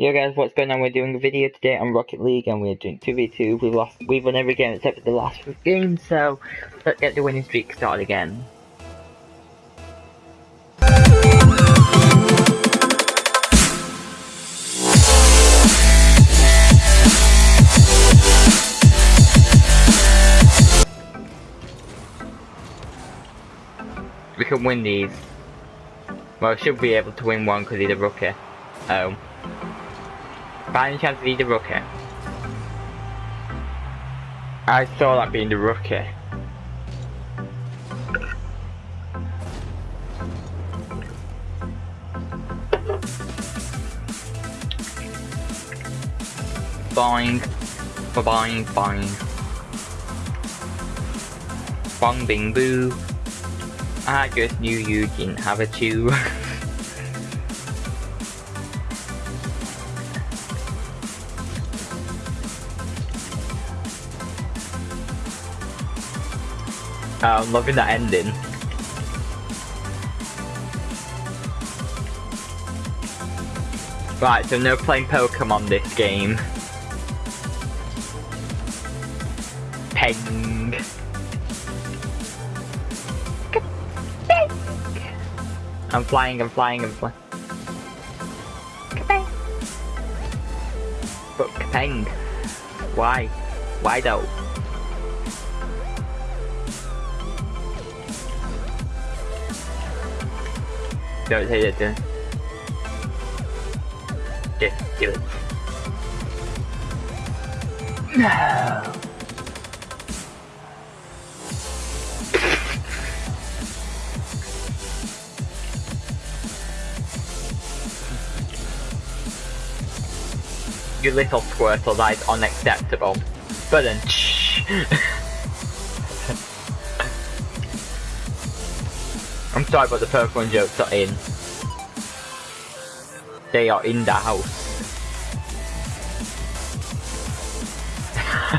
Yo guys, what's going on? We're doing a video today on Rocket League and we're doing 2v2. We've lost, we've won every game except for the last game, so let's get the winning streak started again. We can win these. Well, should be able to win one because he's a rookie. Oh. Um, By any chance, is he the rookie? I saw that being the rookie. Boing. Boing, boing. Bong bing boo. I just knew you didn't have a chew. Um, I'm loving that ending. Right, so no playing Pokemon this game. Peng. I'm flying, I'm flying, I'm flying. But Kapeng. Why? Why though? Don't it do it. No. you little squirtle, that is unacceptable. But then, I'm sorry, but the Pokemon jokes are in. They are in the house.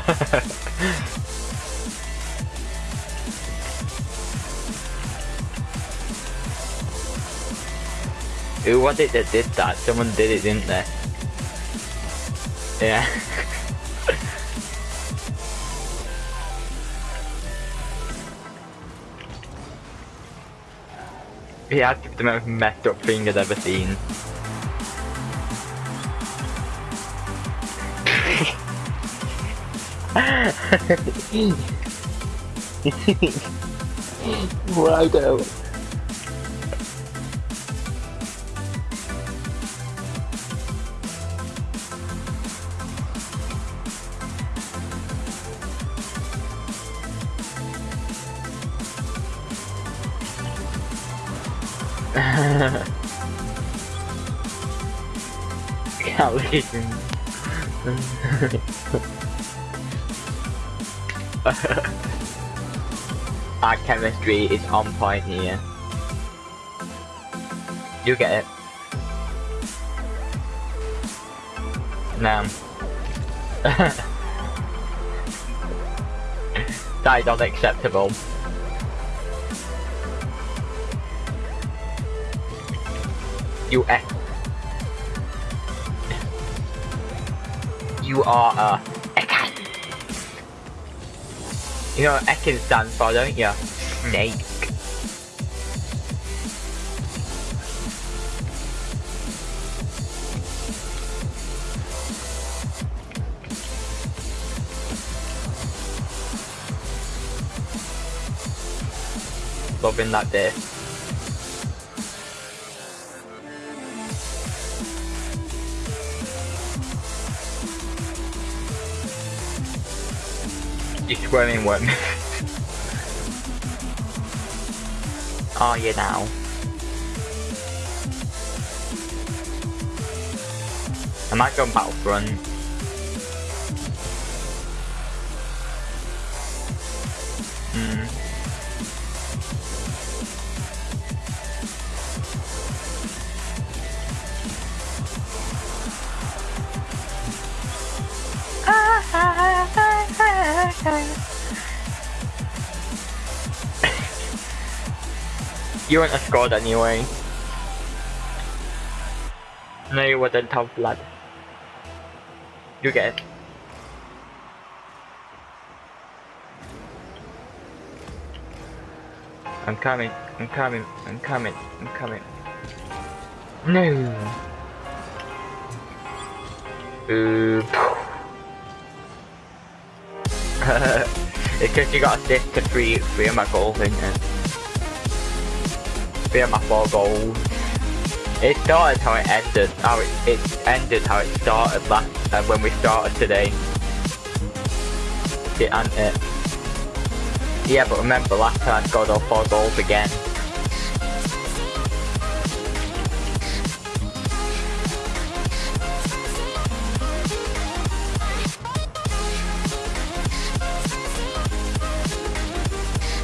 Who was it that did that? Someone did it, didn't they? Yeah. he has the most messed up thing I've ever seen. Righto. Calculation. Our chemistry is on point here. You get it. No. that is unacceptable. You F. You are a Ekan. You know what Ekan stands for, don't you? Snake. Loving that day. You swimming one. Are you now? I might go Battlefront. Hmm. You wouldn't have scored anyway. No, you wouldn't have blood. You get it. I'm coming, I'm coming, I'm coming, I'm coming. No! It's because you got assist to three, three of my goals, isn't it? Of my four goals. It started how it ended. How it, it ended how it started last uh, when we started today. It and it. Yeah, but remember last time I scored all four goals again.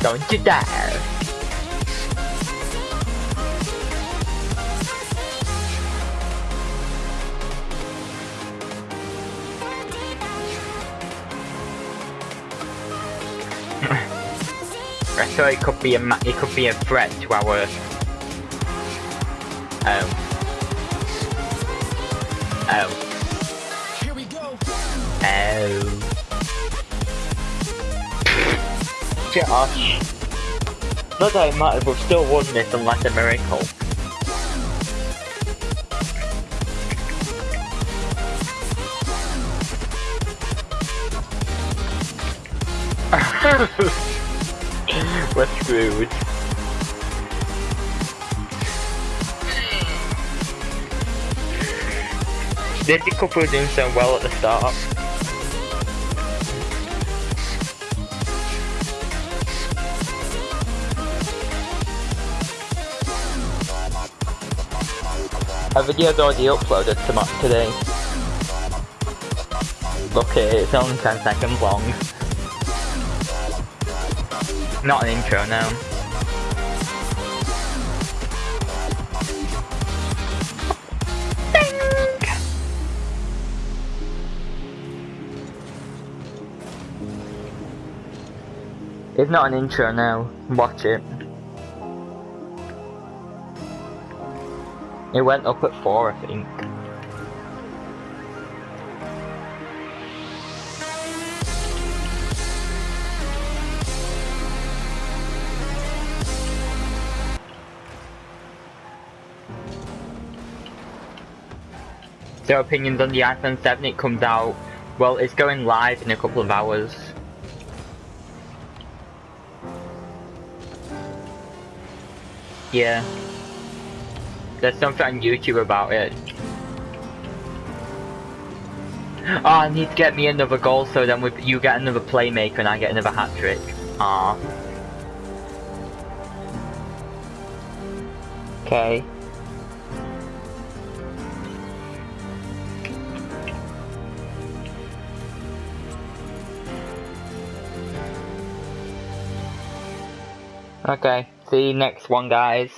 Don't you dare! So it could be a it could be a threat to our oh Here we go. oh. Josh. Not that it matters, we've still won this unless a miracle We're screwed. Did the couple doing so well at the start? A video's already uploaded to today. Look it, it's only 10 seconds long. Not an intro now. It's not an intro now. Watch it. It went up at 4 I think. Their opinions on the iPhone 7. It comes out, well, it's going live in a couple of hours. Yeah. There's something on YouTube about it. Oh, I need to get me another goal so then we, you get another playmaker and I get another hat trick. Ah. Okay. Okay, see you next one guys.